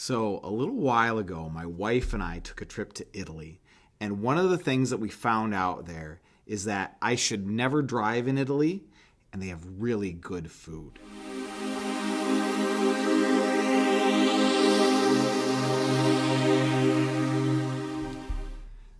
So, a little while ago, my wife and I took a trip to Italy. And one of the things that we found out there is that I should never drive in Italy, and they have really good food.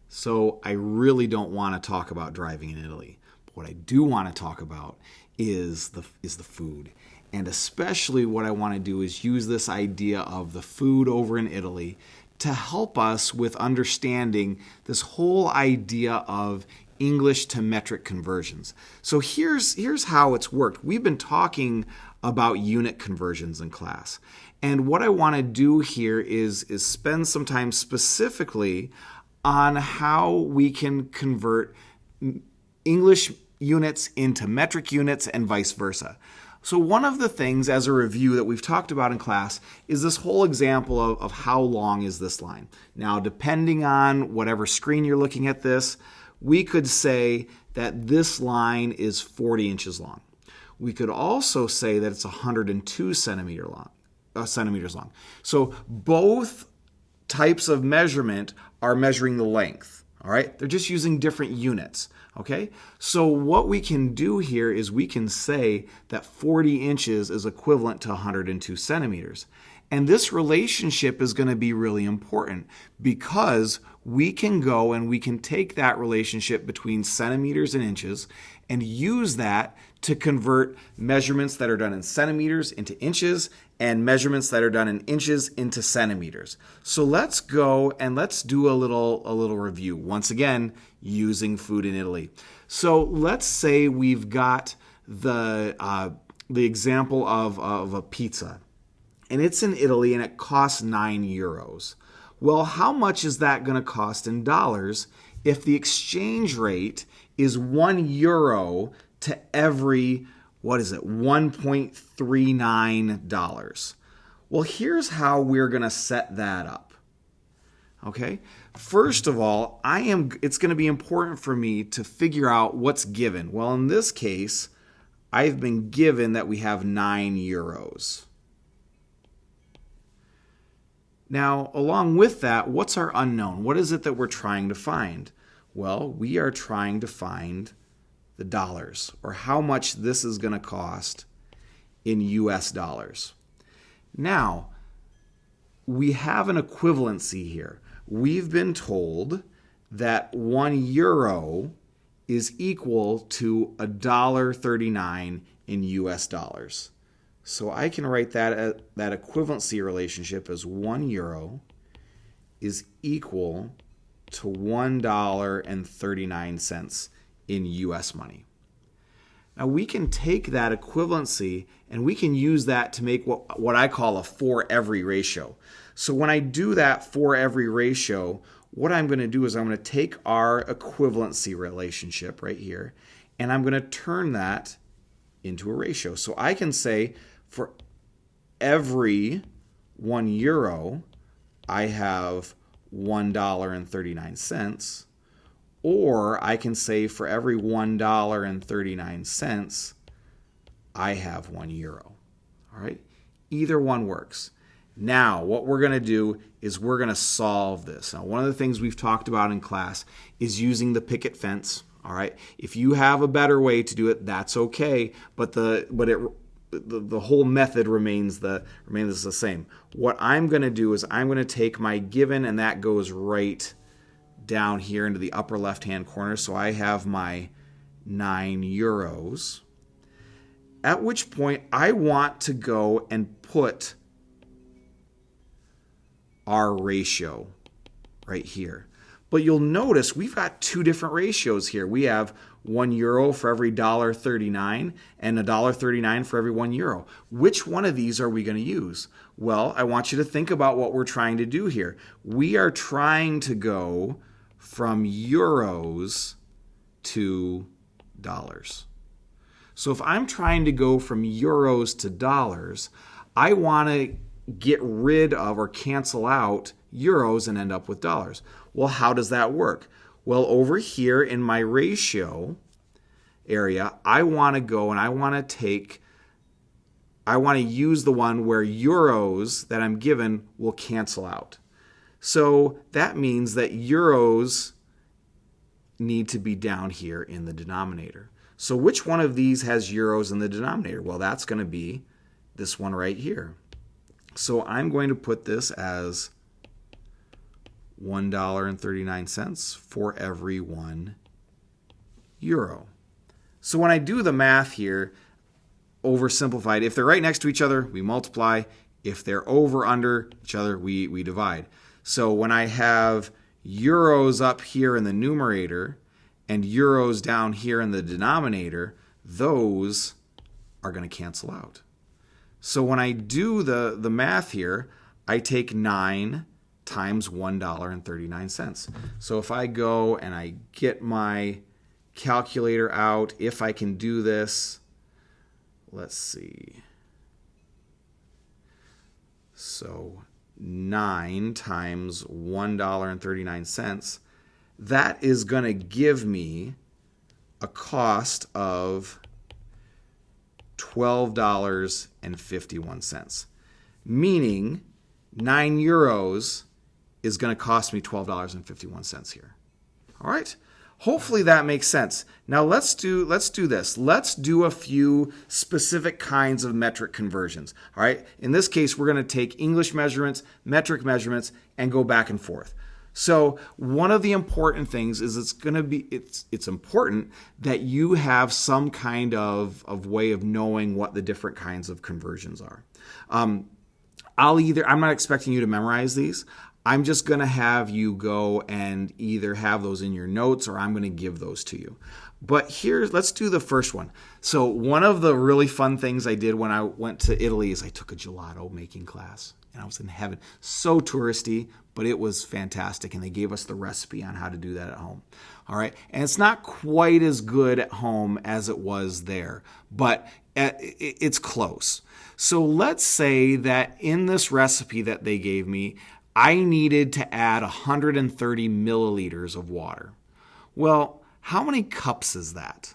So, I really don't want to talk about driving in Italy. But what I do want to talk about is the, is the food. And especially what I want to do is use this idea of the food over in Italy to help us with understanding this whole idea of English to metric conversions. So here's here's how it's worked. We've been talking about unit conversions in class. And what I want to do here is is spend some time specifically on how we can convert English units into metric units and vice versa. So, one of the things as a review that we've talked about in class is this whole example of, of how long is this line. Now, depending on whatever screen you're looking at this, we could say that this line is 40 inches long. We could also say that it's 102 centimeter long, uh, centimeters long. So, both types of measurement are measuring the length. All right, they're just using different units. Okay, so what we can do here is we can say that 40 inches is equivalent to 102 centimeters. And this relationship is going to be really important because we can go and we can take that relationship between centimeters and inches and use that to convert measurements that are done in centimeters into inches and measurements that are done in inches into centimeters. So let's go and let's do a little a little review. Once again, using food in Italy. So let's say we've got the uh, the example of, of a pizza, and it's in Italy and it costs nine euros. Well, how much is that going to cost in dollars if the exchange rate is one euro to every what is it, $1.39. Well, here's how we're going to set that up. Okay? First of all, I am it's going to be important for me to figure out what's given. Well, in this case, I've been given that we have 9 euros. Now, along with that, what's our unknown? What is it that we're trying to find? Well, we are trying to find the dollars or how much this is going to cost in US dollars. Now, we have an equivalency here. We've been told that 1 euro is equal to a dollar 39 in US dollars. So I can write that uh, that equivalency relationship as 1 euro is equal to $1.39 in US money. Now we can take that equivalency and we can use that to make what, what I call a for every ratio. So when I do that for every ratio, what I'm going to do is I'm going to take our equivalency relationship right here and I'm going to turn that into a ratio. So I can say for every one euro, I have $1.39 or I can say for every $1.39, I have one euro. All right? Either one works. Now, what we're going to do is we're going to solve this. Now, one of the things we've talked about in class is using the picket fence. All right. If you have a better way to do it, that's okay. But the but it the, the whole method remains the remains the same. What I'm going to do is I'm going to take my given, and that goes right down here into the upper left hand corner. So I have my 9 euros. At which point I want to go and put our ratio right here. But you'll notice we've got two different ratios here. We have one euro for every dollar 39 and a dollar 39 for every one euro. Which one of these are we going to use? Well, I want you to think about what we're trying to do here. We are trying to go from euros to dollars. So if I'm trying to go from euros to dollars, I want to get rid of or cancel out euros and end up with dollars. Well, how does that work? Well, over here in my ratio area, I want to go and I want to take I want to use the one where euros that I'm given will cancel out. So that means that euros need to be down here in the denominator. So which one of these has euros in the denominator? Well, that's going to be this one right here. So I'm going to put this as $1.39 for every one euro. So when I do the math here, oversimplified, if they're right next to each other, we multiply. If they're over under each other, we, we divide. So when I have euros up here in the numerator and euros down here in the denominator, those are going to cancel out. So when I do the, the math here, I take 9 times $1.39. So if I go and I get my calculator out, if I can do this, let's see. So 9 times $1.39, that is going to give me a cost of $12.51, meaning 9 euros is going to cost me $12.51 here. All right? Hopefully that makes sense. Now let's do let's do this. Let's do a few specific kinds of metric conversions. All right? In this case, we're going to take English measurements, metric measurements and go back and forth. So, one of the important things is it's going to be it's it's important that you have some kind of of way of knowing what the different kinds of conversions are. Um, I'll either I'm not expecting you to memorize these. I'm just going to have you go and either have those in your notes or I'm going to give those to you. But here, let's do the first one. So, one of the really fun things I did when I went to Italy is I took a gelato making class and I was in heaven. So touristy, but it was fantastic. And they gave us the recipe on how to do that at home. All right. And it's not quite as good at home as it was there, but it's close. So, let's say that in this recipe that they gave me, I needed to add 130 milliliters of water. Well, how many cups is that?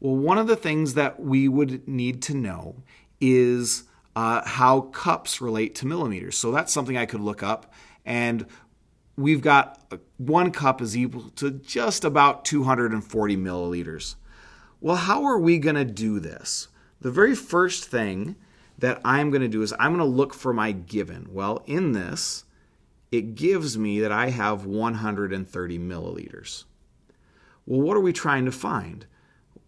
Well, one of the things that we would need to know is uh, how cups relate to milliliters. So that's something I could look up. And we've got uh, one cup is equal to just about 240 milliliters. Well, how are we going to do this? The very first thing that I'm going to do is I'm going to look for my given. Well, in this, it gives me that I have 130 milliliters. Well, what are we trying to find?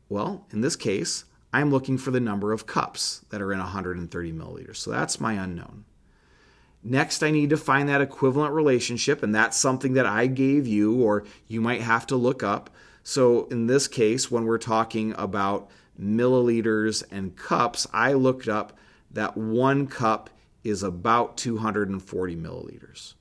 Well, in this case, I'm looking for the number of cups that are in 130 milliliters. So that's my unknown. Next, I need to find that equivalent relationship, and that's something that I gave you, or you might have to look up. So, in this case, when we're talking about milliliters and cups, I looked up that one cup is about 240 milliliters.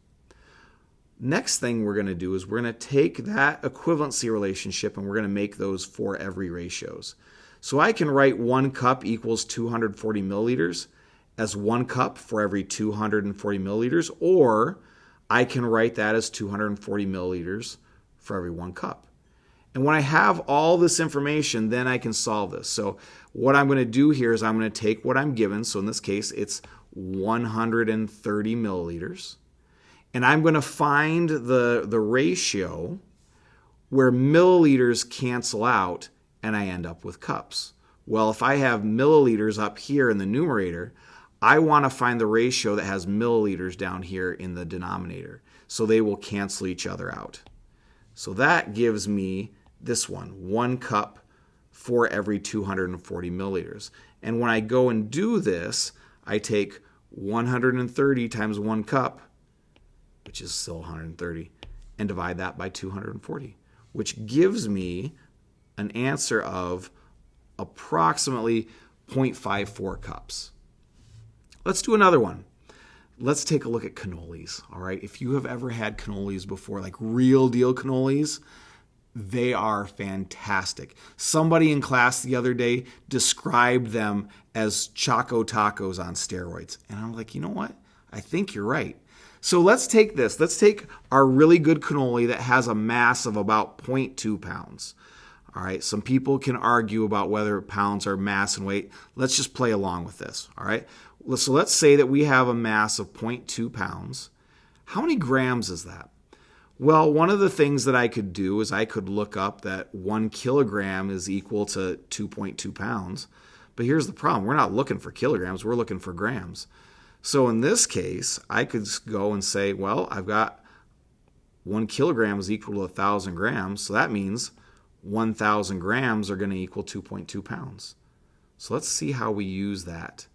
Next thing we're going to do is we're going to take that equivalency relationship and we're going to make those for every ratios. So I can write one cup equals 240 milliliters as one cup for every 240 milliliters, or I can write that as 240 milliliters for every one cup. And when I have all this information, then I can solve this. So what I'm going to do here is I'm going to take what I'm given. So in this case, it's 130 milliliters and I'm going to find the, the ratio where milliliters cancel out and I end up with cups. Well, if I have milliliters up here in the numerator, I want to find the ratio that has milliliters down here in the denominator. So they will cancel each other out. So that gives me this one, one cup for every 240 milliliters. And when I go and do this, I take 130 times one cup, which is still 130, and divide that by 240, which gives me an answer of approximately 0.54 cups. Let's do another one. Let's take a look at cannolis. All right. If you have ever had cannolis before, like real deal cannolis, they are fantastic. Somebody in class the other day described them as Choco tacos on steroids. And I'm like, you know what? I think you're right. So let's take this. Let's take our really good cannoli that has a mass of about 0.2 pounds. All right, some people can argue about whether pounds are mass and weight. Let's just play along with this. All right, so let's say that we have a mass of 0.2 pounds. How many grams is that? Well, one of the things that I could do is I could look up that one kilogram is equal to 2.2 pounds. But here's the problem we're not looking for kilograms, we're looking for grams. So in this case, I could go and say, well, I've got one kilogram is equal to a thousand grams. So that means 1,000 grams are going to equal 2.2 pounds. So let's see how we use that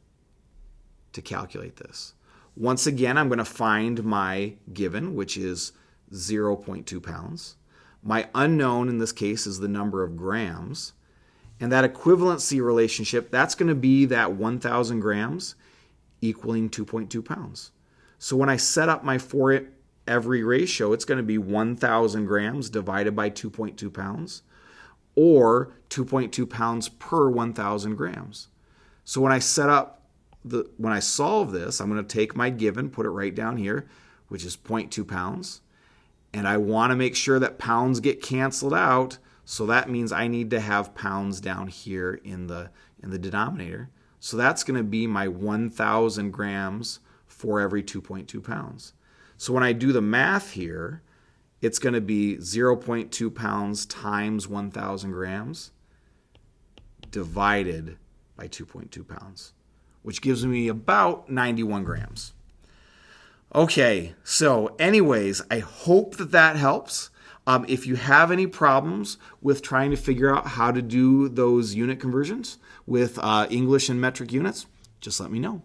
to calculate this. Once again, I'm going to find my given, which is 0.2 pounds. My unknown in this case is the number of grams. And that equivalency relationship, that's going to be that 1,000 grams equaling 2.2 pounds. So when I set up my for every ratio, it's going to be 1,000 grams divided by 2.2 pounds or 2.2 pounds per 1,000 grams. So when I set up the, when I solve this, I'm going to take my given, put it right down here, which is 0.2 pounds. And I want to make sure that pounds get canceled out. So that means I need to have pounds down here in the, in the denominator. So that's going to be my 1,000 grams for every 2.2 pounds. So when I do the math here, it's going to be 0.2 pounds times 1,000 grams divided by 2.2 pounds, which gives me about 91 grams. Okay, so, anyways, I hope that that helps. Um, if you have any problems with trying to figure out how to do those unit conversions with uh, English and metric units, just let me know.